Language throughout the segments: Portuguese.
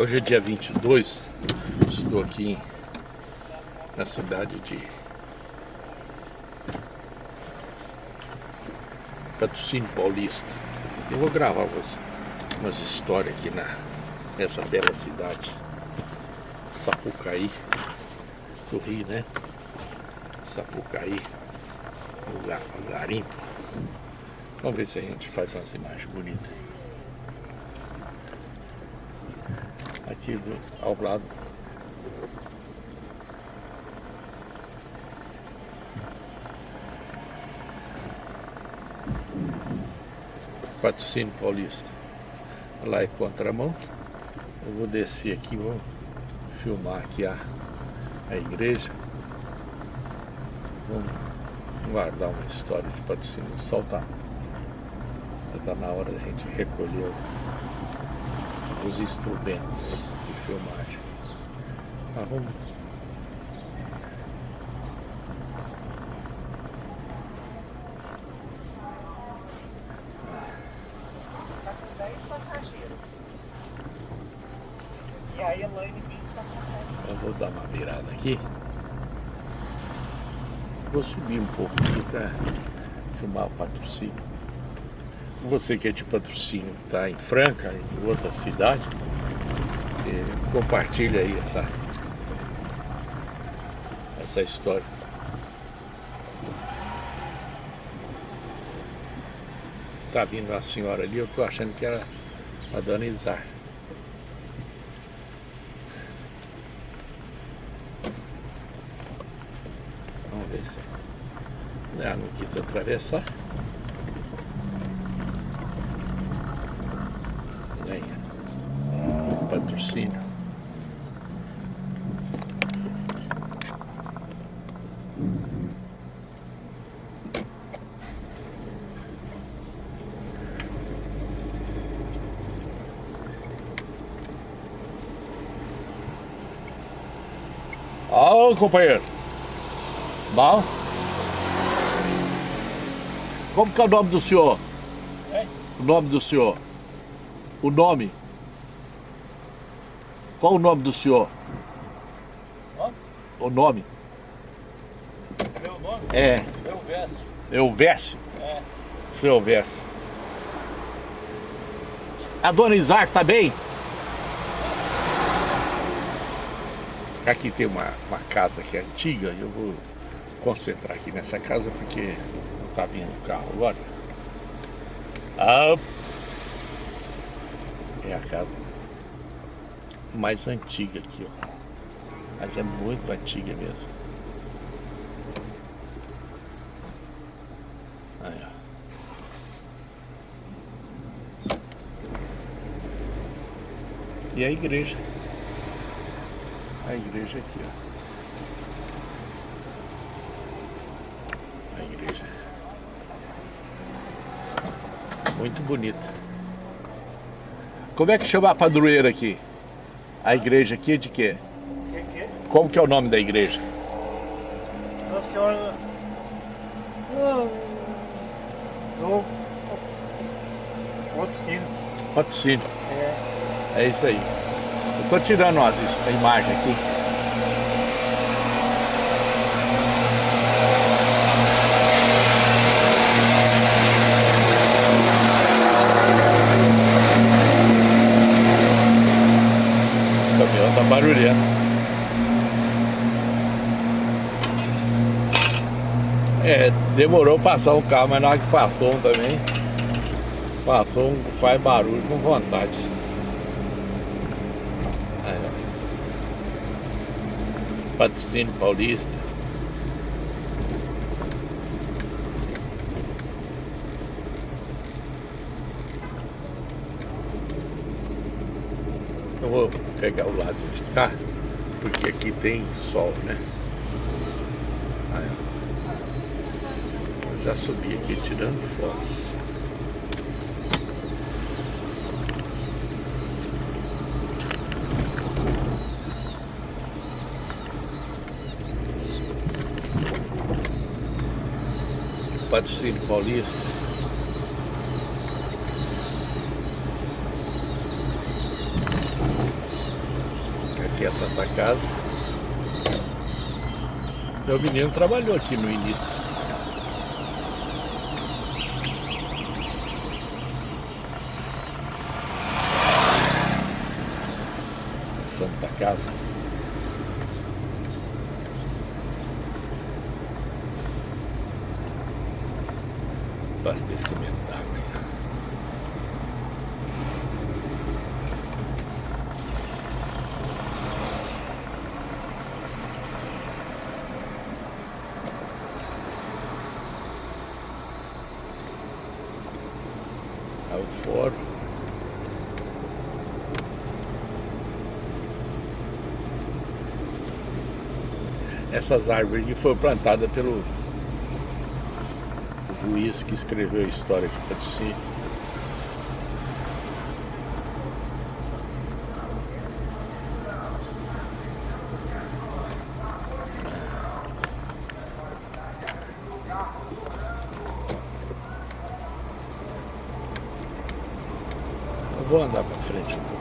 Hoje é dia 22, estou aqui na cidade de Patrocínio Paulista. Eu vou gravar umas, umas histórias aqui na, nessa bela cidade, Sapucaí, do Rio, né? Sapucaí, lugar, garimpo. Vamos ver se a gente faz umas imagens bonitas. Aqui do, ao lado. Patrocínio Paulista. Lá é contramão. Eu vou descer aqui, vou filmar aqui a, a igreja. Vamos guardar uma história de patrocínio. Soltar. Já está na hora da gente recolher os instrumentos de filmagem. Tá, vamos Tá com 10 passageiros. E a Elaine Bis tá com Eu vou dar uma virada aqui. Vou subir um pouco aqui para filmar o patrocínio. Você que é de patrocínio, está em Franca, em outra cidade, eh, compartilha aí essa, essa história. Tá vindo uma senhora ali, eu tô achando que era a dona Izar. Vamos ver se ela não quis atravessar. Patrocínio. Ô companheiro. Bom? Como que é o nome do senhor? É? O nome do senhor? O nome? Qual o nome do senhor? Ó, O nome? meu nome? É, verso. eu Vécio. É. Seu Vécio. A dona Isar tá bem? Aqui tem uma, uma casa que é antiga, eu vou concentrar aqui nessa casa porque não tá vindo o carro agora. Ah, é a casa mais antiga aqui, ó. Mas é muito antiga mesmo. Aí, ó. E a igreja. A igreja aqui, ó. A igreja. Muito bonita. Como é que chama a padroeira aqui? A igreja aqui é de quê? Que que? Como que é o nome da igreja? A senhora... Do... Patrocínio. Patrocínio. É. É isso aí. Eu tô tirando umas is- imagens aqui. O barulhento. É, demorou passar um carro, mas na hora que passou um também, passou um, faz barulho com vontade. Aí, ó. Patrocínio Paulista. Eu vou pegar o lado de cá, porque aqui tem sol, né? Aí, ó. Eu já subi aqui tirando fotos. Patrocínio Paulista. A Santa Casa. Meu menino trabalhou aqui no início. Santa Casa. Abastecimento d'água. Aí o fórum. Essas árvores aqui foram plantadas pelo juiz que escreveu a história de Patrocínio. Eu vou andar para frente um pouco.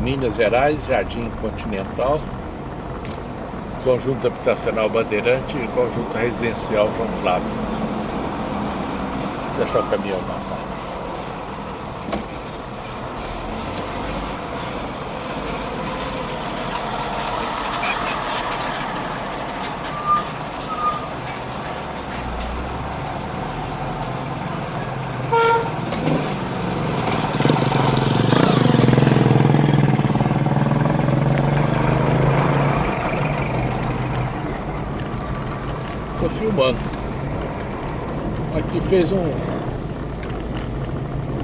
Minas Gerais, Jardim Continental, Conjunto Habitacional Bandeirante e Conjunto Residencial João Flávio. Vou deixar o caminhão passar. Tô filmando. Aqui fez um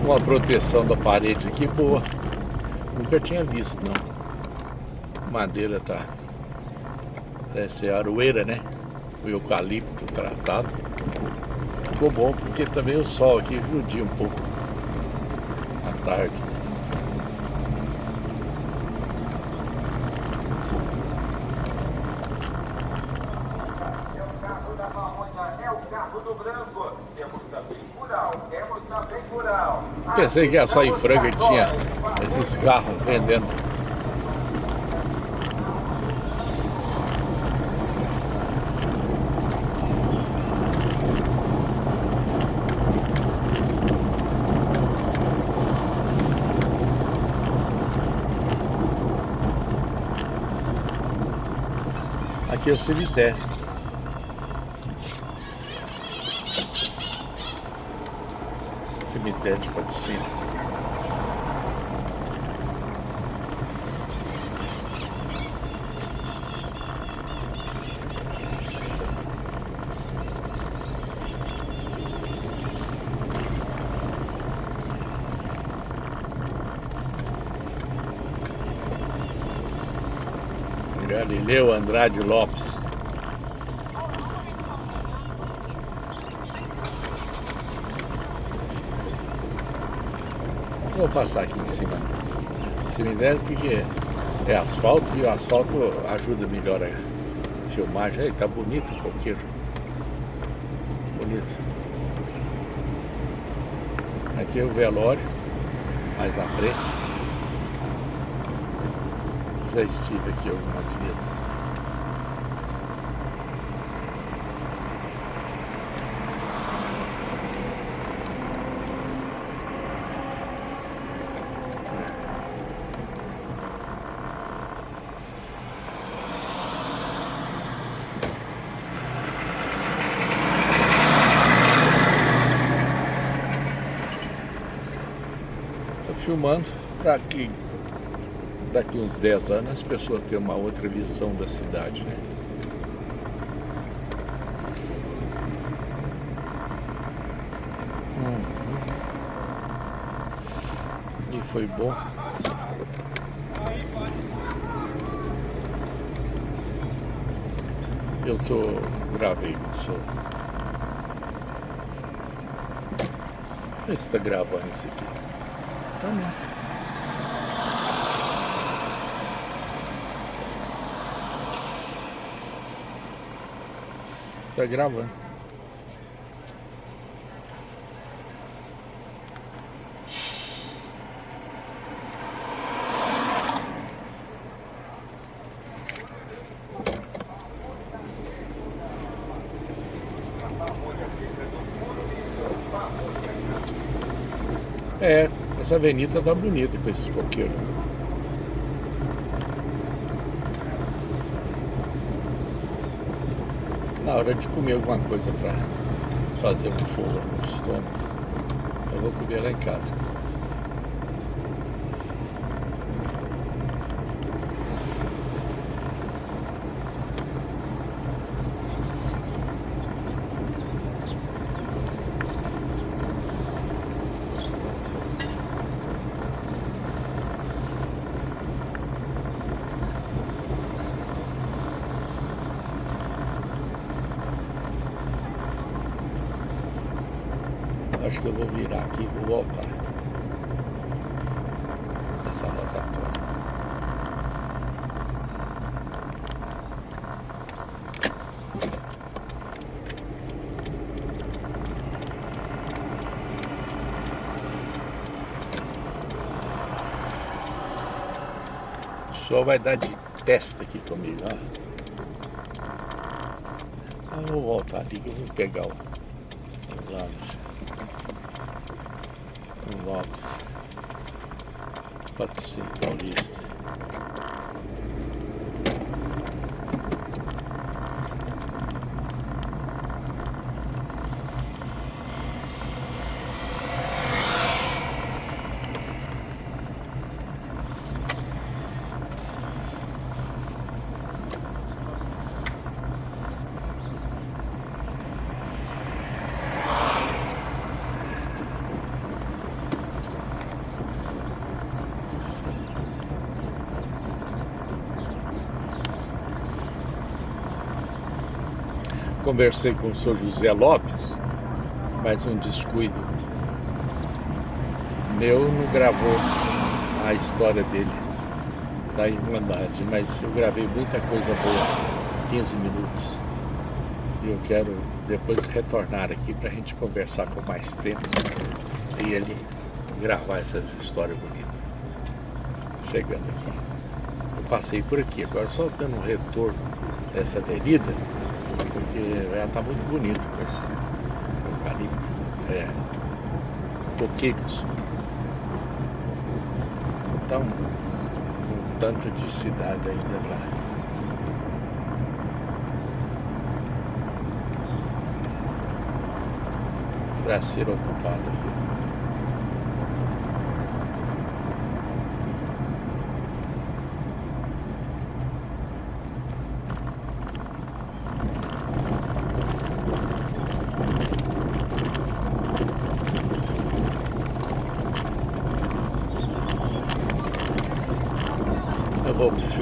uma proteção da parede aqui boa. Nunca tinha visto não. Madeira tá deve ser aroeira, né? O eucalipto tratado. Ficou bom porque também o sol aqui judia um pouco à tarde. carro da é o carro do branco. Pensei que era só em Franca que tinha esses carros vendendo. Aqui é o cemitério. Cemitério de Patrocínio. Galileu Andrade Lopes. Vou passar aqui em cima. Cemitério porque é asfalto e o asfalto ajuda melhor a filmagem. Aí tá bonito o coqueiro. Bonito. Aqui é o velório, mais na frente. Já estive aqui algumas vezes. Estou filmando que daqui uns 10 anos as pessoas tenham uma outra visão da cidade, né? Hum. E foi bom. Eu tô gravei, sou. Vê se tá gravando isso aqui. Tá não. Tá gravando. É, essa avenida tá bonita com esses coqueiros. Na hora de comer alguma coisa para fazer um fogo no estômago, eu vou comer lá em casa. Acho que eu vou virar aqui e vou voltar. Essa rotatória. Sol vai dar de testa aqui comigo, ó. Eu vou voltar ali que eu vou pegar o. Um volta. Patrocínio Paulista. Conversei com o senhor José Lopes, mas um descuido meu não gravou a história dele da Irmandade, mas eu gravei muita coisa boa, 15 minutos. E eu quero depois retornar aqui para a gente conversar com mais tempo e ele gravar essas histórias bonitas. Chegando aqui. Eu passei por aqui, agora só dando um retorno dessa avenida, porque ela está muito bonita com esse eucalipto, é, coqueiros. Então, um tanto de cidade ainda lá. Para ser ocupada aqui.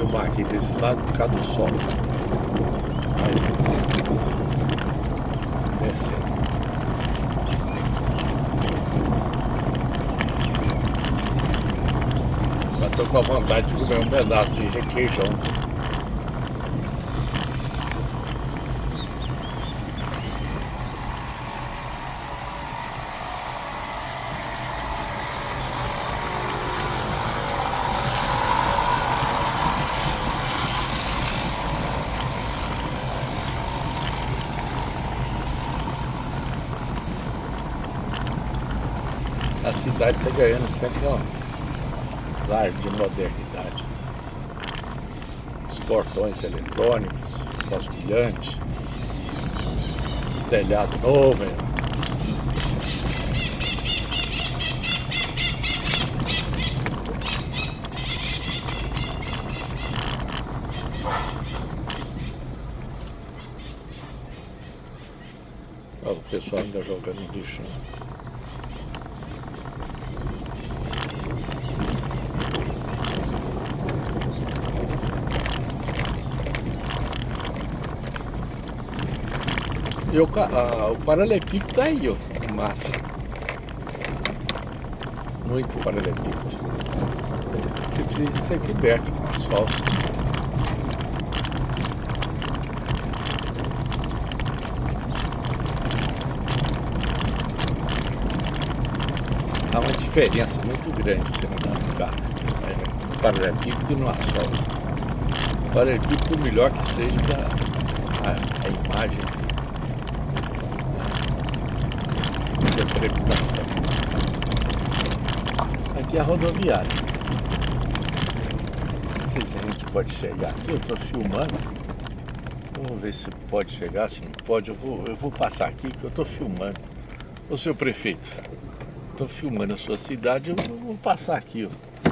Eu filmar aqui desse lado por causa do sol. Aí. Descendo. Já tô com a vontade de comer um pedaço de requeijão. A cidade ganhando sempre ó, áreas de modernidade. Os portões eletrônicos, vasculhante, telhado novo. hein? O pessoal ainda jogando lixo. Né? ver o, a, o paralelepípedo tá aí, ó. Que massa. Muito paralelepípedo. Você precisa disso aqui perto, com asfalto. Há uma diferença muito grande você andar no né? paralelepípedo e no asfalto. Paralelepípedo, melhor que seja a, a imagem de interpretação. Aqui é a rodoviária. Não sei se a gente pode chegar aqui, eu estou filmando. Vamos ver se pode chegar, se não pode. Eu vou, eu vou passar aqui que eu estou filmando. Ô senhor prefeito, estou filmando a sua cidade, eu vou passar aqui. Ó.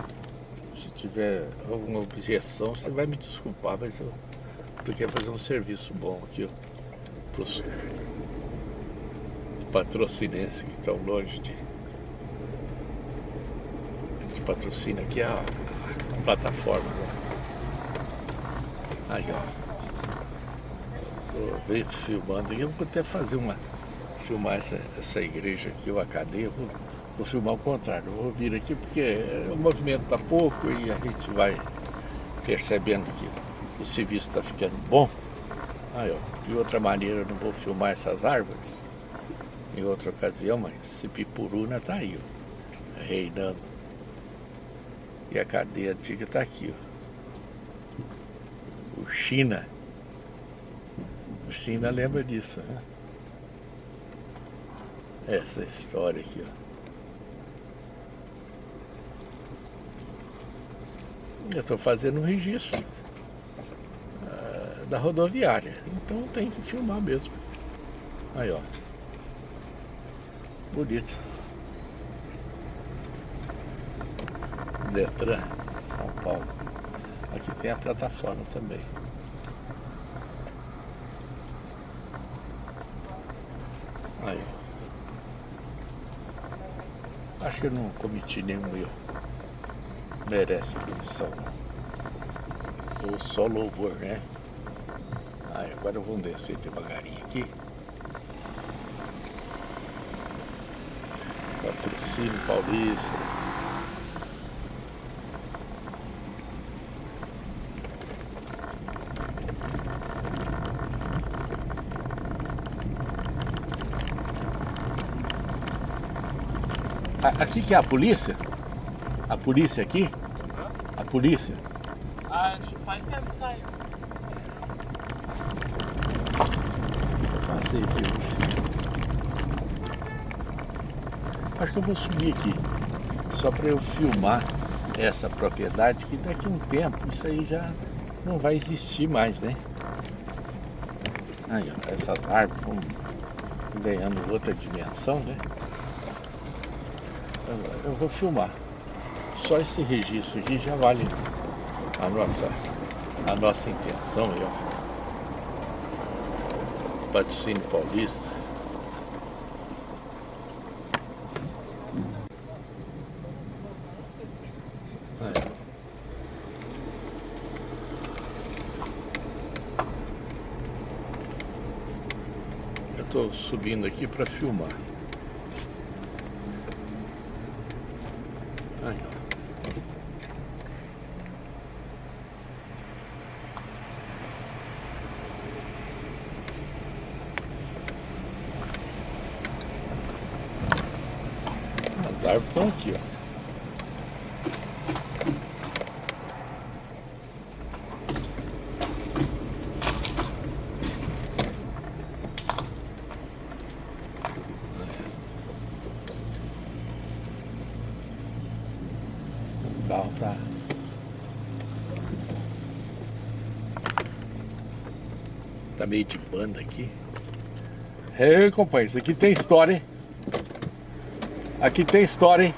Se tiver alguma objeção, você vai me desculpar, mas eu tô querendo fazer um serviço bom aqui, ó. Pros patrocinenses que estão longe de. Gente patrocina aqui a, plataforma. Né? Aí, ó veio filmando e eu vou até fazer uma filmar essa, essa igreja aqui, a cadeia, vou, vou filmar o contrário, vou vir aqui porque o movimento está pouco e a gente vai percebendo que o serviço está ficando bom. Aí, ó, de outra maneira eu não vou filmar essas árvores em outra ocasião, mas esse pipuruna está aí, ó, reinando. E a cadeia antiga está aqui, ó. O China. O China lembra disso, né? Essa história aqui, ó. Eu estou fazendo um registro uh, da rodoviária. Então tem que filmar mesmo. Aí, ó. Bonito. Detran, São Paulo. Aqui tem a plataforma também. Aí. Acho que eu não cometi nenhum erro. Merece punição. Ou só louvor, né? Aí, agora vamos descer devagarinho aqui. Patrocínio Paulista. Aqui que é a polícia? A polícia aqui? A polícia? Ah, faz tempo que saiu. Passei aqui hoje. Acho que eu vou subir aqui. Só para eu filmar essa propriedade que daqui a um tempo isso aí já não vai existir mais, né? Aí, ó, essas árvores vão ganhando outra dimensão, né? eu vou filmar. Só esse registro aqui já vale a nossa, a nossa intenção ó. Patrocínio Paulista. Eu estou subindo aqui para filmar. árvores estão aqui, ó. Tá Tá meio de banda aqui. Ei, companheiro, isso aqui tem história, hein? Aqui tem história, hein?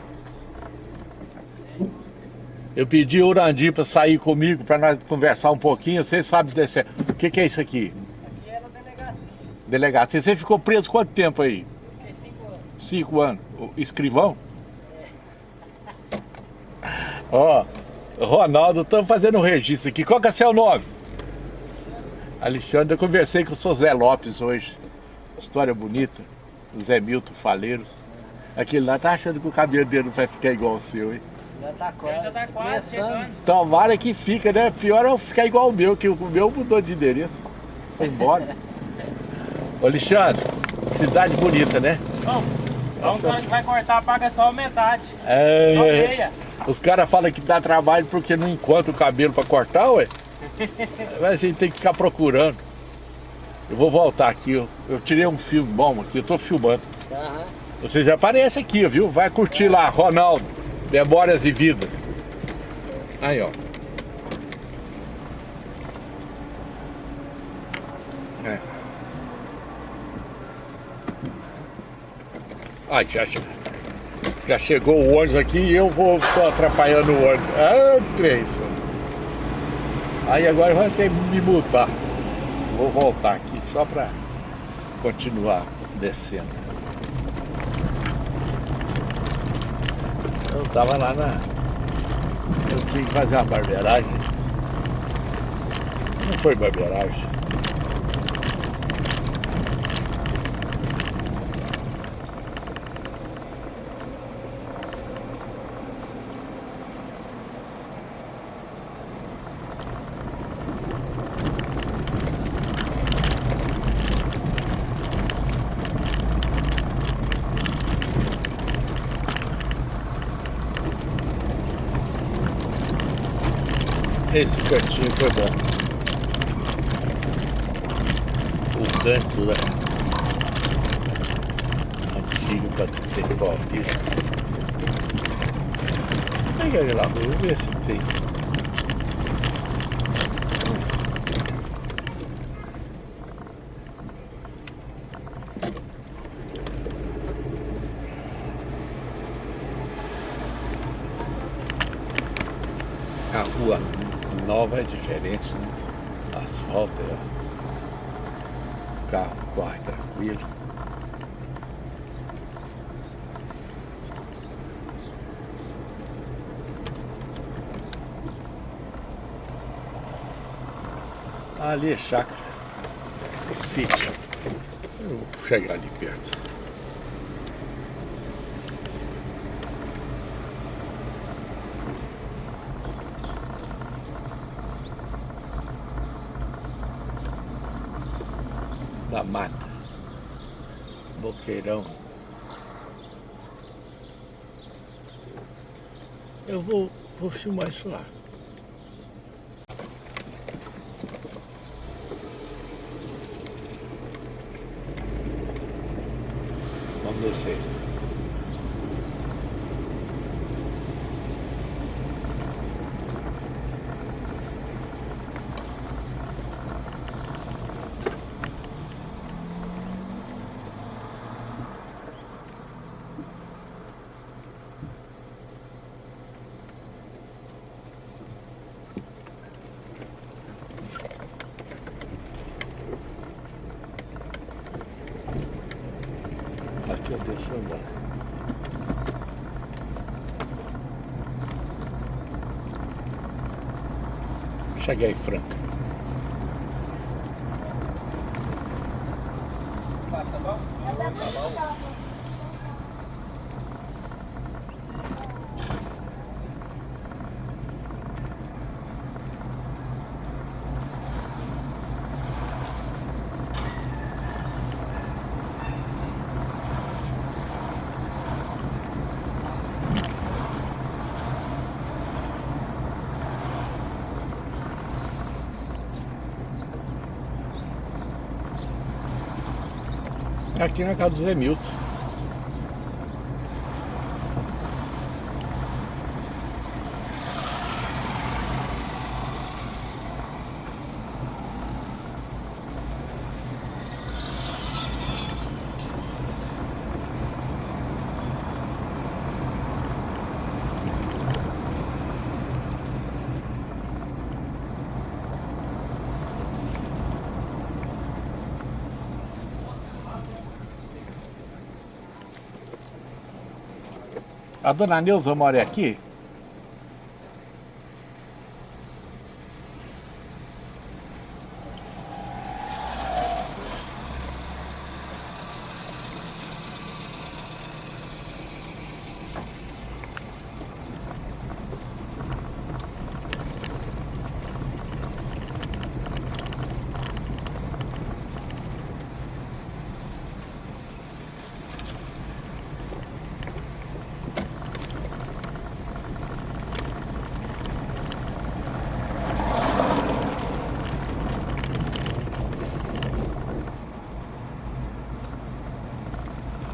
Eu pedi o Urandir para sair comigo, para nós conversar um pouquinho. Você sabe desse... O que, que é isso aqui? Aqui era delegacia. Delegacia. Você ficou preso quanto tempo aí? Fiquei cinco anos. Cinco anos. Escrivão? Ó, Ronaldo, estamos fazendo um registro aqui. Qual que é seu nome? Alexandre, eu conversei com o seu Zé Lopes hoje. História bonita. Zé Milton Faleiros. Aquele lá tá achando que o cabelo dele não vai ficar igual o seu, hein? Já tá quase. Já tá quase chegando. Tomara que fica, né? Pior é eu ficar igual o meu, que o meu mudou de endereço. Foi embora. Ô Alexandre, cidade bonita, né? Bom, Então o vai cortar paga só metade. Só É, meia. Os caras falam que dá trabalho porque não encontra o cabelo pra cortar, ué. Mas a gente tem que ficar procurando. Eu vou voltar aqui, eu, eu tirei um filme bom aqui, eu tô filmando. Vocês aparecem aqui, viu? Vai curtir lá, Ronaldo, Memórias e Vidas. Aí, ó. É. Ai, já, che- já chegou o ônibus aqui e eu vou tô atrapalhando o ônibus. Ah, Cleison. Aí agora vai ter que me multar. Vou voltar aqui só pra continuar descendo. Eu tava lá na. Eu tinha que fazer uma barbeiragem. Não foi barbeiragem. Esse cantinho foi bom. O canto da antigo Patricínio Paulista. Pega ele lá, vou ver se tem. A rua nova é diferente, né? Asfalto é. O carro corre tranquilo. Ali é chácara. Sítio. Eu vou chegar ali perto. da mata. Boqueirão. Eu vou, vou filmar isso lá. Vamos descer. Aqui eu desço andando. Cheguei, Franca. Aqui na casa do Zé Milton. A dona Neuza mora aqui?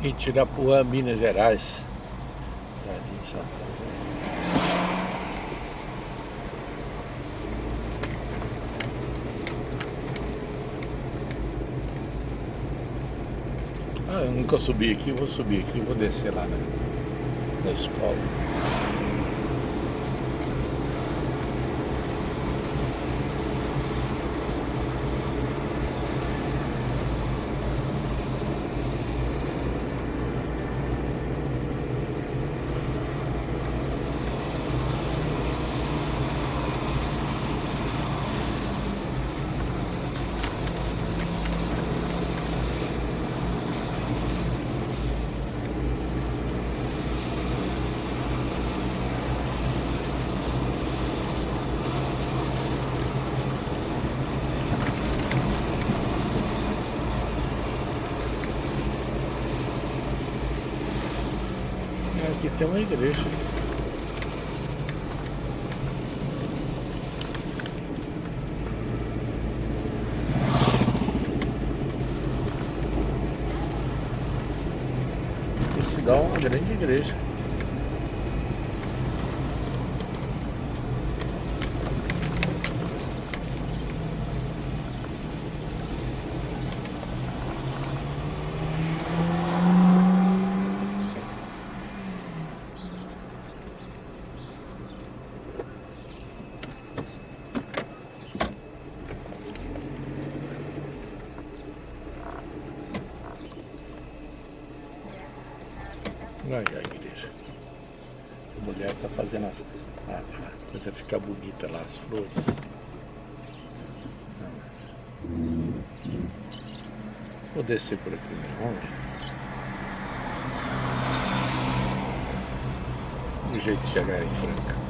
Itirapuã, Minas Gerais. Ah, eu nunca subi aqui, vou subir aqui, vou descer lá na escola. É, Aqui tem uma igreja. Isso dá uma grande igreja. A igreja. A mulher está fazendo as- a, a coisa ficar bonita lá, as flores. Vou descer por aqui, vamos ver. O jeito de chegar em Franca.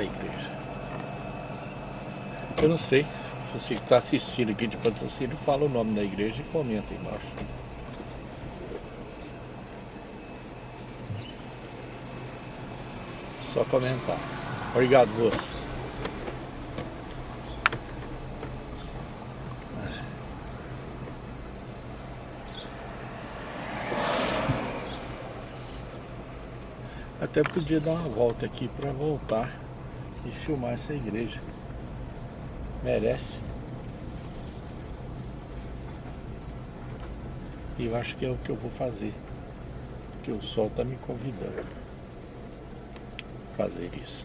A igreja. Eu não sei. Você que está assistindo aqui de patrocínio, fala o nome da igreja e comenta embaixo. Só comentar. Obrigado, moço. Até podia dar uma volta aqui para voltar e filmar essa igreja. Merece. E eu acho que é o que eu vou fazer. Porque o sol está me convidando fazer isso.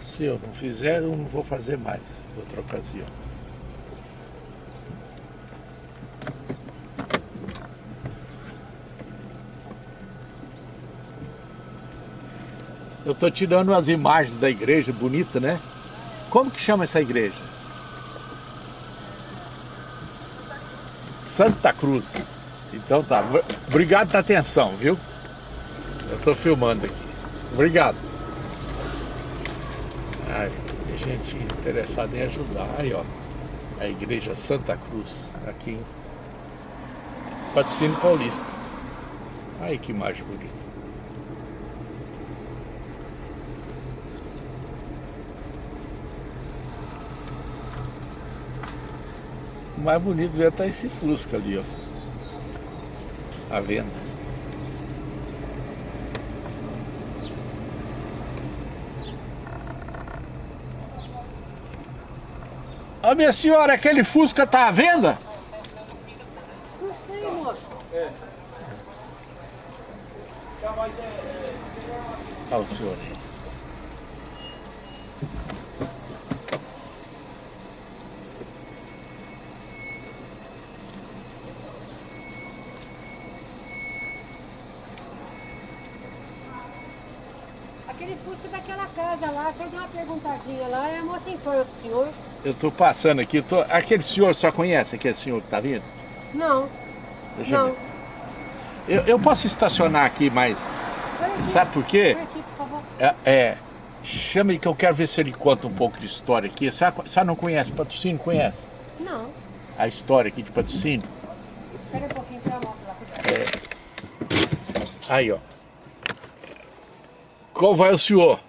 Se eu não fizer, eu não vou fazer mais outra ocasião. Eu estou tirando as imagens da igreja, bonita, né? Como que chama essa igreja? Santa Cruz. Então tá. Obrigado pela atenção, viu? Eu estou filmando aqui. Obrigado. Ai, tem gente interessada em ajudar. Aí, ó. A igreja Santa Cruz, aqui em Patrocínio Paulista. Aí que imagem bonita. O mais bonito deve estar esse Fusca ali, ó. À venda. Ô minha senhora, aquele Fusca tá à venda? Não sei, moço. Olha o senhor aí. Aquele Fusca daquela senhor deu uma perguntadinha lá, e a moça informa pro senhor. Eu tô passando aqui, tô... aquele senhor só conhece aquele senhor que tá vindo? Não, Deixa eu não. Eu, eu posso estacionar aqui, mas aqui, sabe por quê? Aqui, por favor. É, é, chama aí que eu quero ver se ele conta um pouco de história aqui. A a senhora não conhece, patrocínio conhece? Não. a história aqui de patrocínio. Espera um pouquinho pra moto lá, cuidado. Aí, ó. Qual vai o senhor?